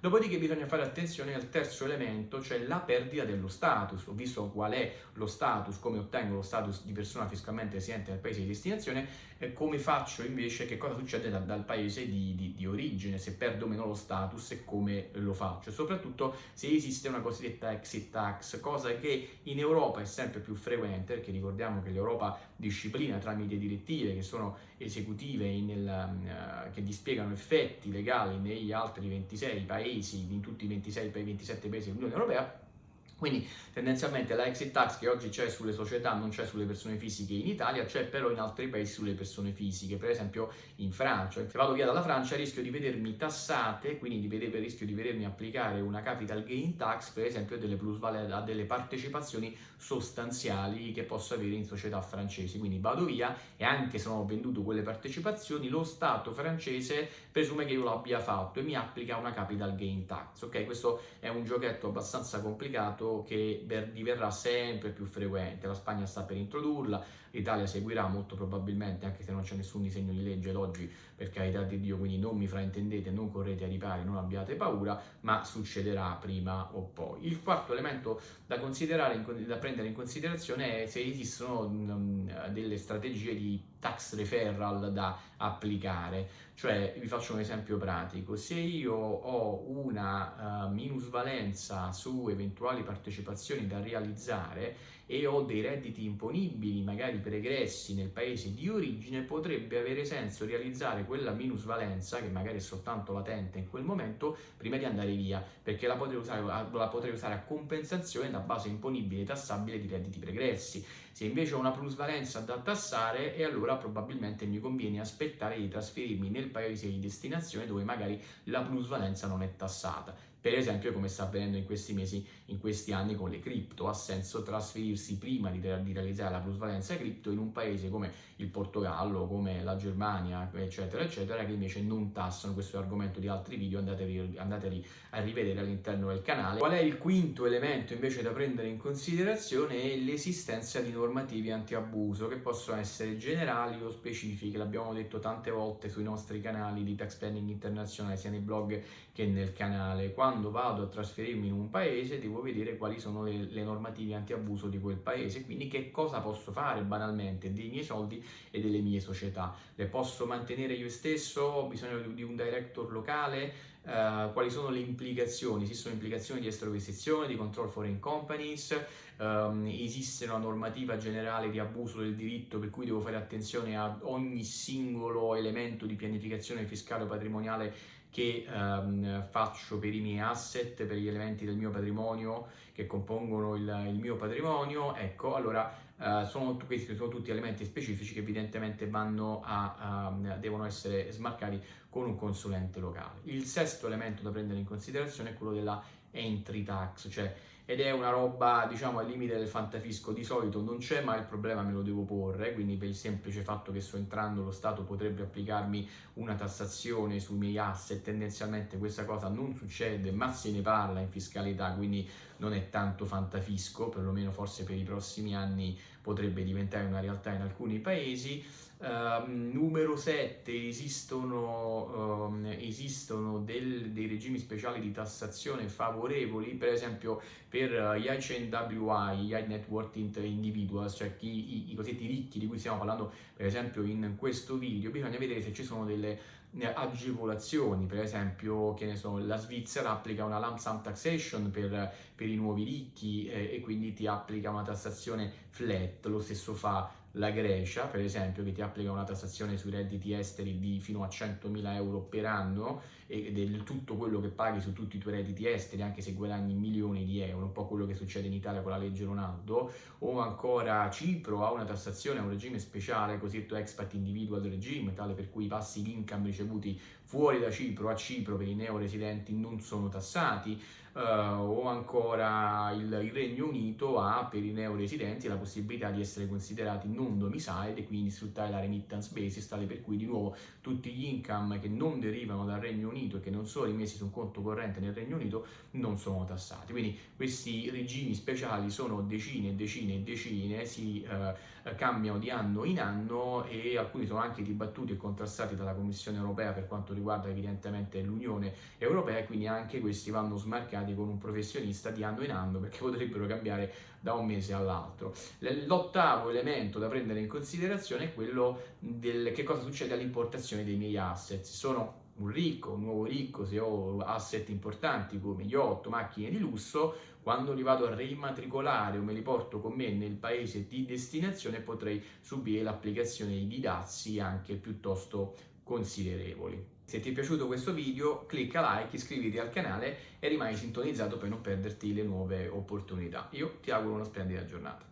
Dopodiché bisogna fare attenzione al terzo elemento, cioè la perdita dello status. Ho visto qual è lo status, come ottengo lo status di persona fiscalmente residente nel paese di destinazione, eh, come faccio invece, che cosa succede da, dal paese di, di, di, origine, se perdo o meno lo status e come lo faccio. Soprattutto se esiste una cosiddetta exit tax, cosa che in Europa è sempre più frequente, perché ricordiamo che l'Europa disciplina tramite direttive che sono esecutive nel, uh, che dispiegano effetti legali negli altri 26 paesi, in tutti i 26, 27 paesi dell'Unione Europea, quindi tendenzialmente la exit tax che oggi c'è sulle società non c'è sulle persone fisiche in Italia, c'è però in altri paesi sulle persone fisiche, per esempio in Francia. Se vado via dalla Francia rischio di vedermi tassate, quindi di vedere, rischio di vedermi applicare una capital gain tax, per esempio delle plusvalenze, a delle partecipazioni sostanziali che posso avere in società francesi. Quindi vado via e anche se non ho venduto quelle partecipazioni, lo Stato francese presume che io l'abbia fatto e mi applica una capital gain tax. Ok, questo è un giochetto abbastanza complicato che diverrà sempre più frequente, la Spagna sta per introdurla, l'Italia seguirà molto probabilmente, anche se non c'è nessun disegno di legge ad oggi, per carità di Dio, quindi non mi fraintendete, non correte ai ripari, non abbiate paura, ma succederà prima o poi. Il quarto elemento da, da prendere in considerazione è se esistono um, delle strategie di tax referral da applicare, cioè vi faccio un esempio pratico, se io ho una uh, minusvalenza su eventuali partecipazioni da realizzare e ho dei redditi imponibili, magari pregressi nel paese di origine, potrebbe avere senso realizzare quella minusvalenza, che magari è soltanto latente in quel momento, prima di andare via, perché la potrei usare, la potrei usare a compensazione da base imponibile e tassabile di redditi pregressi. Se invece ho una plusvalenza da tassare, e allora probabilmente mi conviene aspettare di trasferirmi nel paese di destinazione dove magari la plusvalenza non è tassata per esempio come sta avvenendo in questi mesi, in questi anni con le cripto, ha senso trasferirsi prima di, di realizzare la plusvalenza cripto in un paese come il Portogallo, come la Germania, eccetera, eccetera, che invece non tassano, questo argomento di altri video, andatevi, andatevi a rivedere all'interno del canale. Qual è il quinto elemento invece da prendere in considerazione? È l'esistenza di normativi anti-abuso che possono essere generali o specifiche, l'abbiamo detto tante volte sui nostri canali di tax planning internazionale, sia nei blog che nel canale. Quando quando vado a trasferirmi in un paese devo vedere quali sono le, le normative anti-abuso di quel paese, quindi che cosa posso fare banalmente dei miei soldi e delle mie società. Le posso mantenere io stesso? Ho bisogno di un director locale? Uh, quali sono le implicazioni? Esistono implicazioni di estrovestizione, di control foreign companies, um, esiste una normativa generale di abuso del diritto per cui devo fare attenzione a ogni singolo elemento di pianificazione fiscale o patrimoniale che um, faccio per i miei asset, per gli elementi del mio patrimonio che compongono il, il mio patrimonio, ecco, allora uh, sono, questi sono tutti elementi specifici che evidentemente vanno a, um, devono essere smarcati con un consulente locale. Il sesto elemento da prendere in considerazione è quello della entry tax, cioè ed è una roba diciamo al limite del fantafisco di solito non c'è ma il problema me lo devo porre quindi per il semplice fatto che sto entrando lo Stato potrebbe applicarmi una tassazione sui miei asset tendenzialmente questa cosa non succede ma se ne parla in fiscalità quindi non è tanto fantafisco perlomeno forse per i prossimi anni potrebbe diventare una realtà in alcuni paesi Uh, numero 7 esistono, um, esistono del, dei regimi speciali di tassazione favorevoli per esempio per gli HNWI, gli High Net Worth Individuals, cioè chi, i, i cosiddetti ricchi di cui stiamo parlando per esempio in questo video, bisogna vedere se ci sono delle eh, agevolazioni, per esempio che ne so, la Svizzera applica una lump sum taxation per, per i nuovi ricchi eh, e quindi ti applica una tassazione flat, lo stesso fa la Grecia, per esempio, che ti applica una tassazione sui redditi esteri di fino a 100.000 euro per anno e del tutto quello che paghi su tutti i tuoi redditi esteri, anche se guadagni milioni di euro, un po' quello che succede in Italia con la legge Ronaldo, o ancora Cipro ha una tassazione, un regime speciale, cosiddetto expat individual regime, tale per cui i passi di income ricevuti fuori da Cipro a Cipro per i neoresidenti non sono tassati, uh, o ancora il, il, Regno Unito ha per i neoresidenti la possibilità di essere considerati non domicile e quindi sfruttare la remittance basis, tale per cui di nuovo tutti gli income che non derivano dal Regno Unito e che non sono rimessi su un conto corrente nel Regno Unito non sono tassati. Quindi questi regimi speciali sono decine e decine e decine, si uh, cambiano di anno in anno e alcuni sono anche dibattuti e contrastati dalla Commissione Europea per quanto riguarda riguarda evidentemente l'Unione Europea quindi anche questi vanno smarcati con un professionista di anno in anno perché potrebbero cambiare da un mese all'altro. L'ottavo elemento da prendere in considerazione è quello del che cosa succede all'importazione dei miei asset. Sono un ricco, un nuovo ricco, se ho asset importanti come yacht, macchine di lusso, quando li vado a rimatricolare o me li porto con me nel paese di destinazione potrei subire l'applicazione di dazi anche piuttosto considerevoli. Se ti è piaciuto questo video clicca like, iscriviti al canale e rimani sintonizzato per non perderti le nuove opportunità. Io ti auguro una splendida giornata.